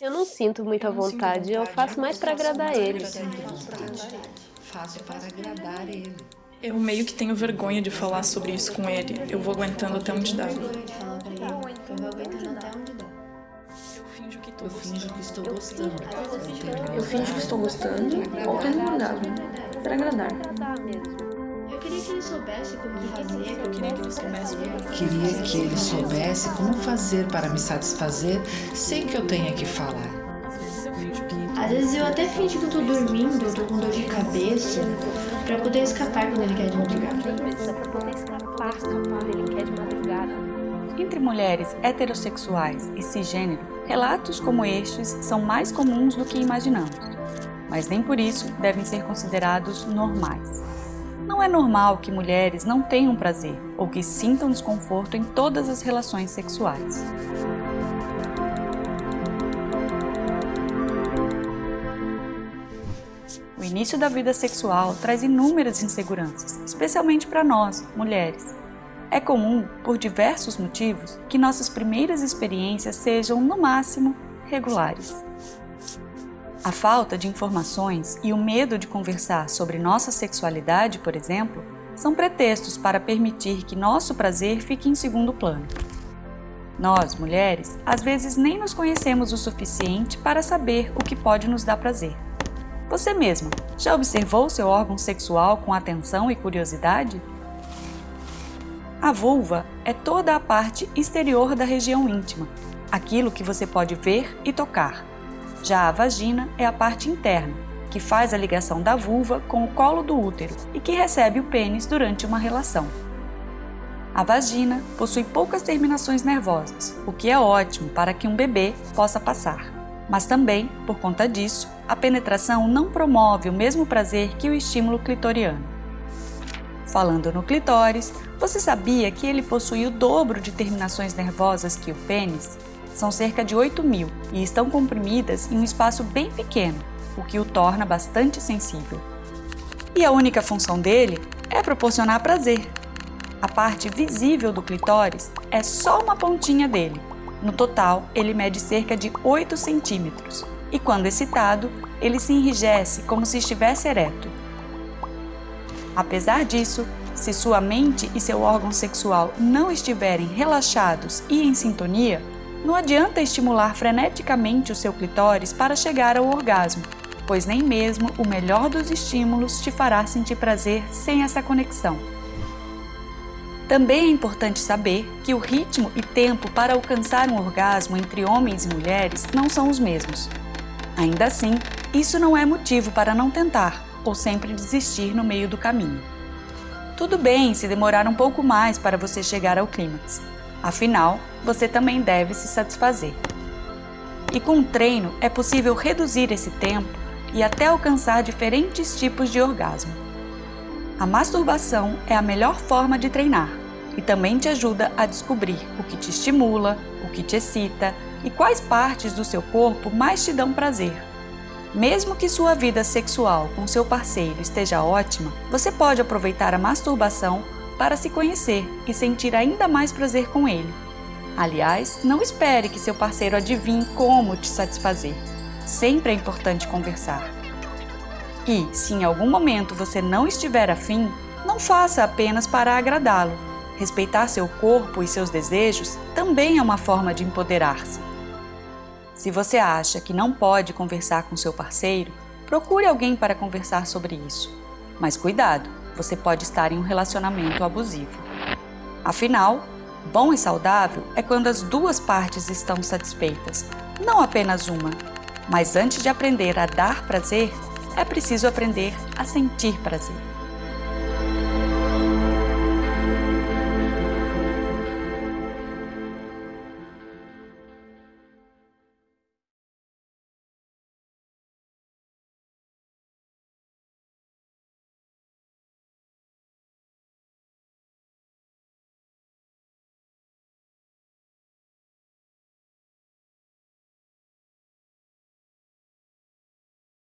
Eu não sinto muita vontade, eu faço mais para agradar ele. Faço para agradar ele. Eu meio que tenho vergonha de falar sobre isso com ele. Eu vou aguentando até onde dá. Eu finjo que estou gostando. Eu finjo que estou gostando ou tendo orgasmo. Para agradar. Eu queria que ele soubesse como fazer. Eu queria que ele soubesse como Queria que ele soubesse como fazer para me satisfazer sem que eu tenha que falar. Às vezes eu até finjo que eu tô dormindo, eu tô com dor de cabeça, pra poder escapar quando ele quer de madrugada. Pra poder escapar quando ele quer de madrugada. Entre mulheres heterossexuais e cisgênero, relatos como estes são mais comuns do que imaginamos, mas nem por isso devem ser considerados normais. Não é normal que mulheres não tenham prazer ou que sintam desconforto em todas as relações sexuais. O início da vida sexual traz inúmeras inseguranças, especialmente para nós, mulheres. É comum, por diversos motivos, que nossas primeiras experiências sejam, no máximo, regulares. A falta de informações e o medo de conversar sobre nossa sexualidade, por exemplo, são pretextos para permitir que nosso prazer fique em segundo plano. Nós, mulheres, às vezes nem nos conhecemos o suficiente para saber o que pode nos dar prazer. Você mesma já observou seu órgão sexual com atenção e curiosidade? A vulva é toda a parte exterior da região íntima, aquilo que você pode ver e tocar. Já a vagina é a parte interna, que faz a ligação da vulva com o colo do útero e que recebe o pênis durante uma relação. A vagina possui poucas terminações nervosas, o que é ótimo para que um bebê possa passar. Mas também, por conta disso, a penetração não promove o mesmo prazer que o estímulo clitoriano. Falando no clitóris, você sabia que ele possui o dobro de terminações nervosas que o pênis? São cerca de 8 mil e estão comprimidas em um espaço bem pequeno, o que o torna bastante sensível. E a única função dele é proporcionar prazer. A parte visível do clitóris é só uma pontinha dele, no total, ele mede cerca de 8 centímetros e, quando excitado, ele se enrijece como se estivesse ereto. Apesar disso, se sua mente e seu órgão sexual não estiverem relaxados e em sintonia, não adianta estimular freneticamente o seu clitóris para chegar ao orgasmo, pois nem mesmo o melhor dos estímulos te fará sentir prazer sem essa conexão. Também é importante saber que o ritmo e tempo para alcançar um orgasmo entre homens e mulheres não são os mesmos. Ainda assim, isso não é motivo para não tentar ou sempre desistir no meio do caminho. Tudo bem se demorar um pouco mais para você chegar ao clímax. Afinal, você também deve se satisfazer. E com o treino é possível reduzir esse tempo e até alcançar diferentes tipos de orgasmo. A masturbação é a melhor forma de treinar e também te ajuda a descobrir o que te estimula, o que te excita e quais partes do seu corpo mais te dão prazer. Mesmo que sua vida sexual com seu parceiro esteja ótima, você pode aproveitar a masturbação para se conhecer e sentir ainda mais prazer com ele. Aliás, não espere que seu parceiro adivinhe como te satisfazer. Sempre é importante conversar. E, se em algum momento você não estiver afim, não faça apenas para agradá-lo. Respeitar seu corpo e seus desejos também é uma forma de empoderar-se. Se você acha que não pode conversar com seu parceiro, procure alguém para conversar sobre isso. Mas cuidado, você pode estar em um relacionamento abusivo. Afinal, bom e saudável é quando as duas partes estão satisfeitas, não apenas uma. Mas antes de aprender a dar prazer, é preciso aprender a sentir prazer.